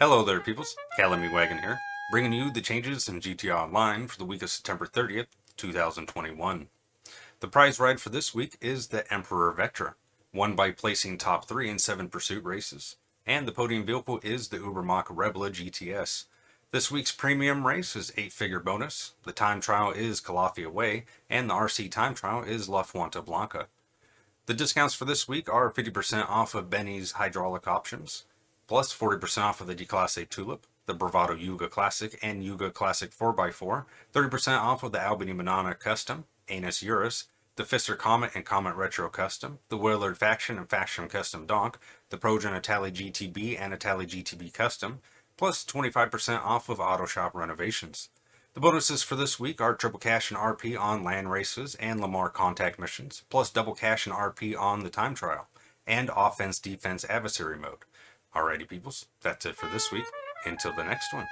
Hello there peoples, Calamy Wagon here, bringing you the changes in GTA Online for the week of September 30th, 2021. The prize ride for this week is the Emperor Vectra, won by placing top 3 in 7 pursuit races, and the podium vehicle is the Ubermacht Rebla GTS. This week's premium race is 8-figure bonus, the time trial is Calafia Way, and the RC time trial is La Fuente Blanca. The discounts for this week are 50% off of Benny's hydraulic options, plus 40% off of the Declasse Tulip, the Bravado Yuga Classic and Yuga Classic 4x4, 30% off of the Albany Manana Custom, Annis Euros, the Pfister Comet and Comet Retro Custom, the Willard Faction and Faction Custom Donk, the Progen Itali GTB and Itali GTB Custom, plus 25% off of Auto Shop renovations. The bonuses for this week are triple cash and RP on land races and Lamar contact missions, plus double cash and RP on the time trial, and offense defense adversary mode. Alrighty peoples, that's it for this week. Until the next one.